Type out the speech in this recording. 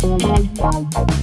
Thank